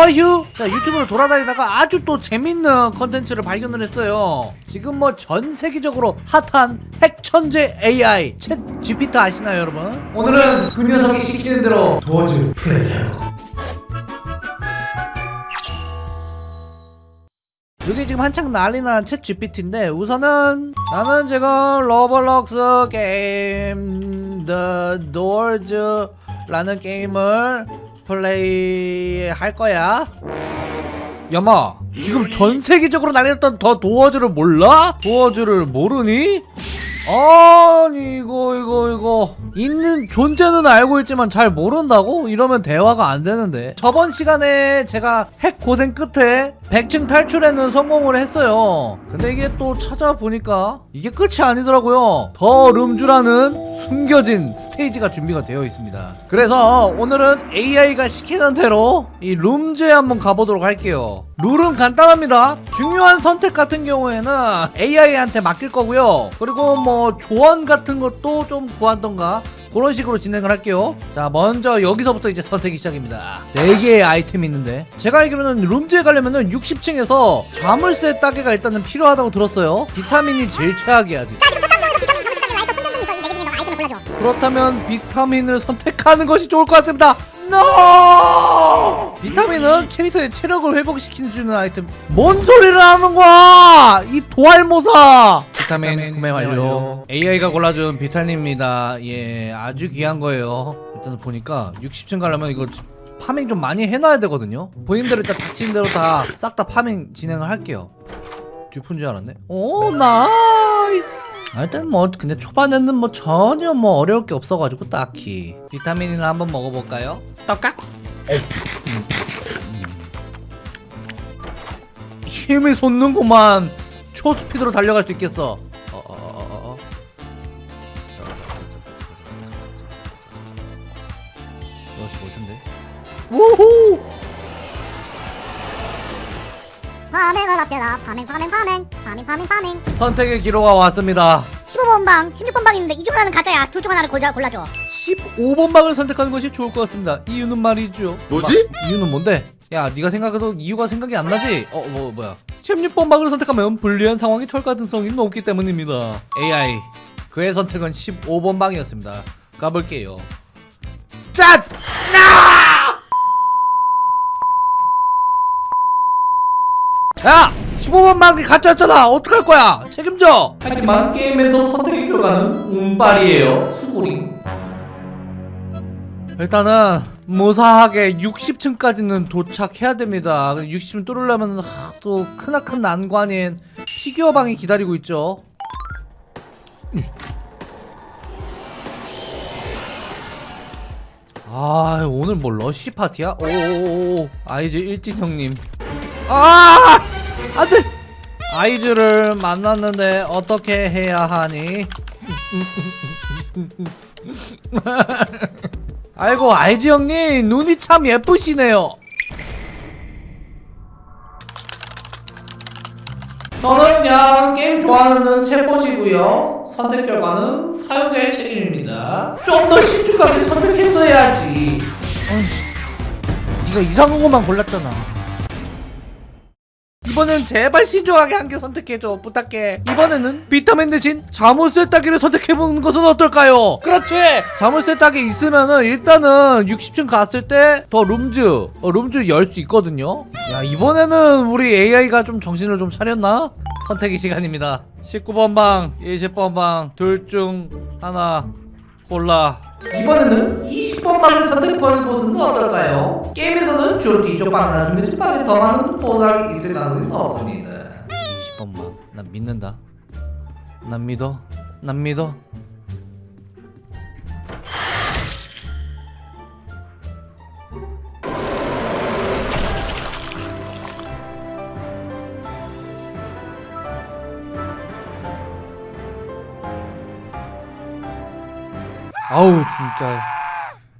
허휴 자 유튜브를 돌아다니다가 아주 또 재밌는 컨텐츠를 발견을 했어요. 지금 뭐 전 세계적으로 핫한 핵천재 AI 챗 GPT 아시나요 여러분? 오늘은 그 녀석이 시키는 대로 Doors 플레이를 해보고. 이게 지금 한창 난리난 챗 GPT인데 우선은 나는 지금 Roblox 게임 The Doors 라는 게임을 플레이 할 거야 야마 지금 전 세계적으로 난리났던 더 도어즈를 몰라? 도어즈를 모르니? 아니 이거 이거 이거 있는 존재는 알고 있지만 잘 모른다고? 이러면 대화가 안 되는데 저번 시간에 제가 핵 고생 끝에 100층 탈출에는 성공을 했어요. 근데 이게 또 찾아보니까 이게 끝이 아니더라고요. 더 룸주라는 숨겨진 스테이지가 준비가 되어 있습니다. 그래서 오늘은 AI가 시키는 대로 이 룸즈에 한번 가보도록 할게요. 룰은 간단합니다. 중요한 선택 같은 경우에는 AI한테 맡길 거고요. 그리고 뭐 조언 같은 것도 좀 구하던가 그런 식으로 진행을 할게요. 자 먼저 여기서부터 이제 선택이 시작입니다. 4개의 아이템이 있는데. 제가 알기로는 룸즈에 가려면은 60층에서 자물쇠 따개가 일단은 필요하다고 들었어요. 비타민이 제일 최악이야 지금 그렇다면 비타민을 선택하는 것이 좋을 것 같습니다. NO! 비타민은 캐릭터의 체력을 회복시키는 아이템. 뭔 소리를 하는 거야? 이 도알모사 비타민 구매 완료. AI가 골라준 비타민입니다. 예 아주 귀한 거예요. 일단 보니까 60층 가려면 이거 파밍 좀 많이 해놔야 되거든요. 본인들 일단 닥치는 대로 다 싹 다 파밍 진행을 할게요. Dupe인 줄 알았네. 오 nice! 아, 일단 뭐 근데 초반에는 뭐 전혀 뭐 어려울 게 없어가지고 딱히. 비타민이나 한번 먹어볼까요? 떡깍 음. 음. 힘이 솟는구만 초스피드로 달려갈 수 있겠어 어, 어, 어, 어, 어. 우후 파밍을 합시다 파밍 파밍 파밍 파밍 파밍 파밍 선택의 기로가 왔습니다 15번 방 16번 방 있는데 이중 하나는 가짜야 둘 중 하나를 골라, 골라줘 15번 방을 선택하는 것이 좋을 것 같습니다. 이유는 말이죠. 뭐지? 마- 이유는 뭔데? 야, 네가 생각해도 이유가 생각이 안 나지? 어, 뭐 뭐야? 16번 방을 선택하면 불리한 상황이 털 가능성이 높기 때문입니다. AI 그의 선택은 15번 방이었습니다. 가볼게요. 짠! 야! 15번 방이 가짜였잖아! 어떡할 거야! 책임져! 하지만 게임에서 선택의 결과는 운빨이에요. 수고리. 일단은 무사하게 60층까지는 도착해야 됩니다. 60층 뚫으려면 하, 또 크나큰 난관인 Figure 방이 기다리고 있죠. 아 오늘 뭐 러쉬 파티야? 오오오 Eyes 일진 형님. 아 안돼. Eyes를 만났는데 어떻게 해야 하니? 아이고 Eyes 형님 눈이 참 예쁘시네요. 저는 그냥 게임 좋아하는 챗봇이고요. 선택 결과는 사용자의 책임입니다. 좀 더 신중하게 선택했어야지. 어휴, 네가 이상한 것만 골랐잖아 이번엔 제발 신중하게 한 개 선택해줘 부탁해 이번에는 비타민 대신 자물쇠 따기를 선택해보는 것은 어떨까요? 그렇지 자물쇠 따기 있으면은 일단은 60층 갔을 때 더 룸즈 어, 룸즈 열 수 있거든요 야 이번에는 우리 AI가 좀 정신을 좀 차렸나? 선택의 시간입니다 19번 방 20번 방 둘 중 하나 골라 이번에는 20번 방을 선택하는 것은 어떨까요? 게임에서는 주로 뒤쪽 방이나 숨겨진 방에 더 많은 보상이 있을 가능성이 높습니다. 20번 방, 난 믿는다. 난 믿어. 난 믿어. 아우 진짜.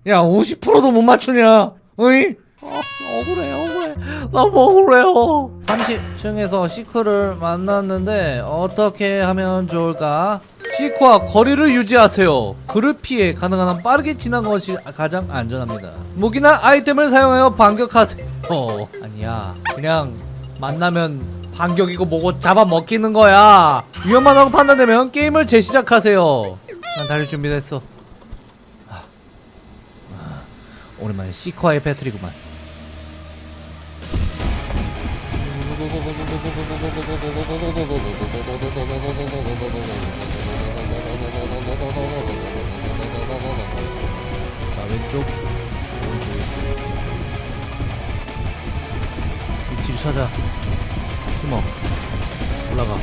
야 50%도 못 맞추냐? 어이? 어, 억울해 억울해 너무 억울해요. 30층에서 시크를 만났는데 어떻게 하면 좋을까? 시크와 거리를 유지하세요. 그를 피해 가능한 한 빠르게 지나는 것이 가장 안전합니다. 무기나 아이템을 사용하여 반격하세요. 아니야. 그냥 만나면 반격이고 뭐고 잡아먹히는 거야. 위험하다고 판단되면 게임을 재시작하세요. 난 달릴 준비됐어. 아, 아, 오랜만에 시커의 배틀이구만 자 왼쪽. 위치를 찾아. 숨어. 올라가.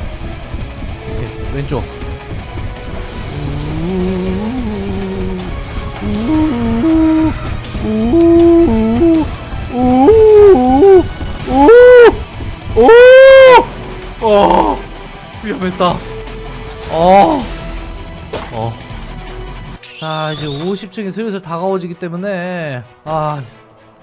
오케이. 왼쪽 어 위험했다. 어. 어. 자 이제 50층이 슬슬 다가오지기 때문에 아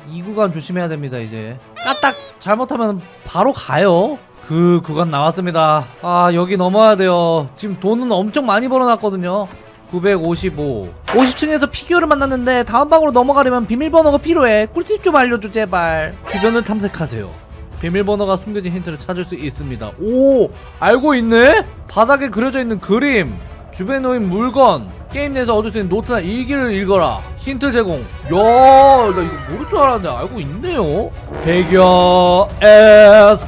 이 구간 조심해야 됩니다 이제. 까딱 잘못하면 바로 가요. 그 구간 나왔습니다. 아 여기 넘어야 돼요. 지금 돈은 엄청 많이 벌어놨거든요. 955 50층에서 Figure를 만났는데 다음 방으로 넘어가려면 비밀번호가 필요해. 꿀팁 좀 알려줘 제발. 주변을 탐색하세요 비밀번호가 숨겨진 힌트를 찾을 수 있습니다. 오! 알고 있네? 바닥에 그려져 있는 그림. 주변에 놓인 물건. 게임 내에서 얻을 수 있는 노트나 일기를 읽어라. 힌트 제공. 야 나 이거 모를 줄 알았는데 알고 있네요. 배겨 에스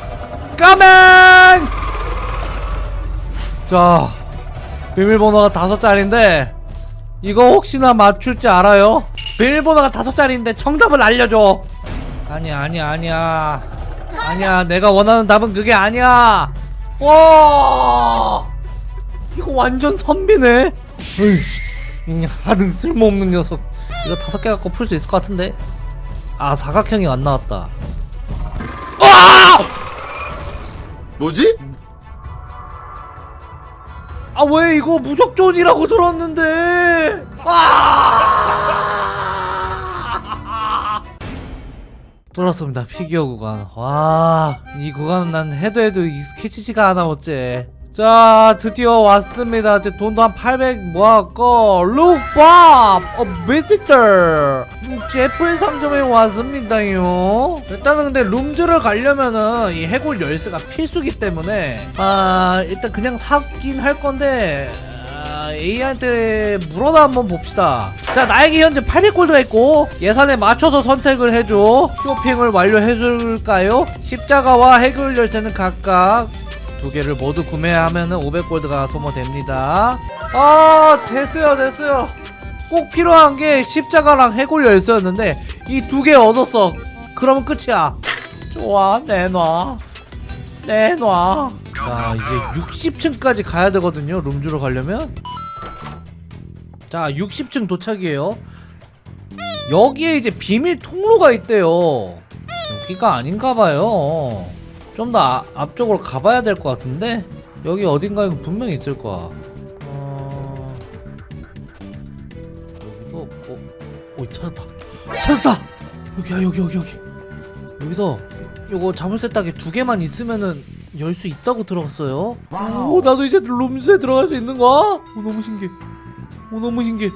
까맹! 자 비밀번호가 다섯 자리인데 이거 혹시나 맞출 줄 알아요? 비밀번호가 다섯 자리인데 정답을 알려줘. 아니야 아니야 아니야 아니야 내가 원하는 답은 그게 아니야. 와! 이거 완전 선비네. 으이, 이 하등 쓸모없는 녀석. 이거 다섯 개 갖고 풀 수 있을 것 같은데? 아 사각형이 안 나왔다. 뭐지? 아 왜 이거 무적존이라고 들었는데? 아 뚫었습니다 피규어 구간. 와이 구간은 난 해도 해도 익숙해지지가 않아 어째. 자 드디어 왔습니다. 제 돈도 한 800 모았고 룩밥! 어 비지터! 제프의 상점에 왔습니다요. 일단은 근데 룸즈를 가려면은 이 해골 열쇠가 필수기 때문에 아 일단 그냥 사긴 할 건데 아, A한테 물어다 한번 봅시다. 자 나에게 현재 800골드가 있고 예산에 맞춰서 선택을 해줘. 쇼핑을 완료해줄까요? 십자가와 해골 열쇠는 각각 두 개를 모두 구매하면은 500골드가 소모됩니다. 아 됐어요 됐어요. 꼭 필요한 게 십자가랑 해골 열쇠였는데 이 두 개 얻었어. 그러면 끝이야. 좋아 내놔 내놔. 자 이제 60층까지 가야 되거든요 룸주로 가려면. 자 60층 도착이에요. 여기에 이제 비밀 통로가 있대요. 여기가 아닌가봐요. 좀더 앞쪽으로 가봐야 될 것 같은데? 여기 어딘가에 분명히 있을 거야. 어... 여기도 없고. 오 찾았다. 찾았다! 여기야 여기 여기 여기. 여기서 요거 자물쇠 딱이 두 개만 있으면은 열 수 있다고 들었어요. 오 나도 이제 Rooms에 들어갈 수 있는 거야? 오 너무 신기해. 오 너무 신기해.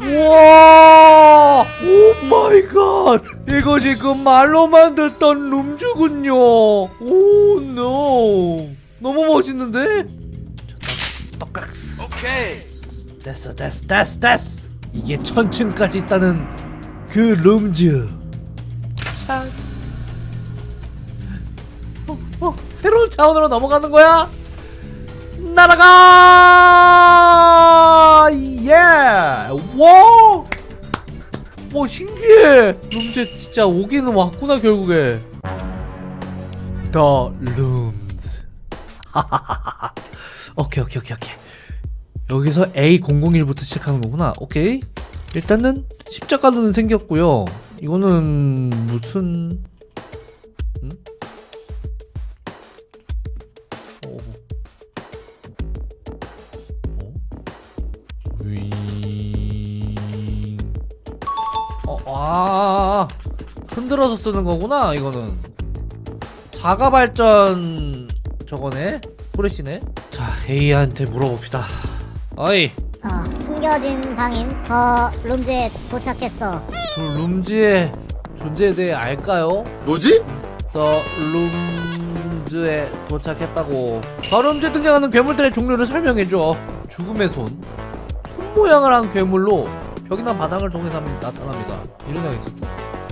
우와! Oh my god! 이것이 그 말로만 듣던 Rooms군요. Oh no. 너무 멋있는데? 떡각스 오케이. 됐어 됐어 됐어 됐어. 이게 천층까지 있다는 그 룸즈. 참 어, 어, 새로운 차원으로 넘어가는 거야? 날아가! 예 와 와 신기해! 룸즈 진짜 오기는 왔구나 결국에. The Rooms 오케이 오케이 오케이 오케이. 여기서 A001부터 시작하는 거구나. 오케이. 일단은 십자가는 생겼고요. 이거는 무슨 윙. 어, 아, 흔들어서 쓰는 거구나, 이거는. 자가 발전 저거네? 프레시네? 자, A한테 물어봅시다. 어이, 어, 숨겨진 방인 더 룸즈에 도착했어. 저 룸지에 저 존재에 대해 알까요? 뭐지? 더 룸즈에 도착했다고 더 룸즈에 등장하는 괴물들의 종류를 설명해줘 죽음의 손손 모양을 한 괴물로 벽이나 바닥을 통해서 나타납니다. 이런 애가 있었어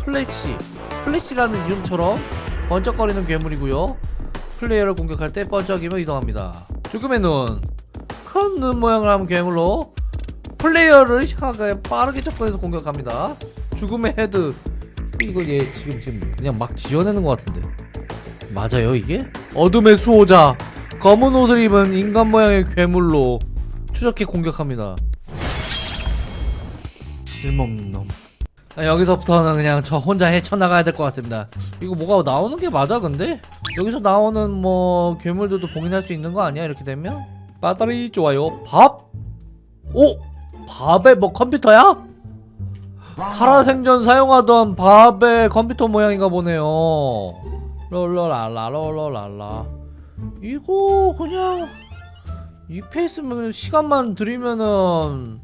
플래시. 플래시라는 이름처럼 번쩍거리는 괴물이고요. 플레이어를 공격할 때 번쩍이며 이동합니다. 죽음의 눈큰 눈 모양을 한 괴물로 플레이어를 향하게 빠르게 접근해서 공격합니다. 죽음의 헤드. 이거 얘 지금 지금 그냥 막 지어내는 것 같은데. 맞아요 이게? 어둠의 수호자. 검은 옷을 입은 인간 모양의 괴물로 추적해 공격합니다 쓸모없는 놈 아, 여기서부터는 그냥 저 혼자 헤쳐나가야 될 것 같습니다 이거 뭐가 나오는 게 맞아 근데? 여기서 나오는 뭐 괴물들도 봉인할 수 있는 거 아니야 이렇게 되면? 배터리 좋아요 밥? 오! 밥에 뭐 컴퓨터야? 살아생전 사용하던 밥의 컴퓨터 모양인가 보네요 롤러랄라 롤러랄라 이거 그냥 이 페이스면 시간만 들이면은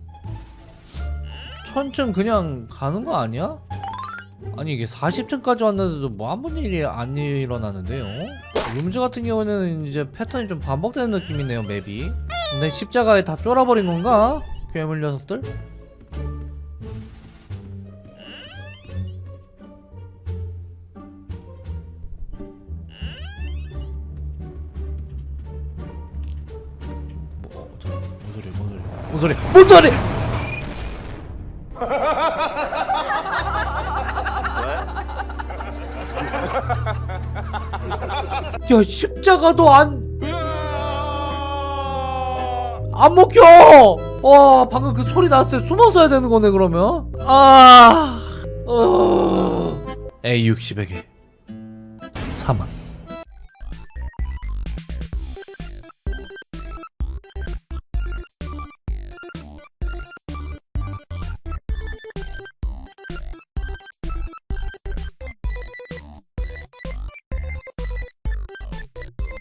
천층 그냥 가는 거 아니야? 아니 이게 40층까지 왔는데도 뭐 아무 일이 안 일어나는데요? 룸즈 같은 경우는 이제 패턴이 좀 반복되는 느낌이네요 맵이 근데 십자가에 다 쫄아버린 건가? 괴물 녀석들? 뭐, 어, 저, 뭔 소리, 뭔 소리, 뭔 소리, 뭔 소리! 야, 십자가도 안, 안 먹혀! 와, 방금 그 소리 났을 때 숨어 서야 되는 거네, 그러면? 아, 어, A60에게 3원.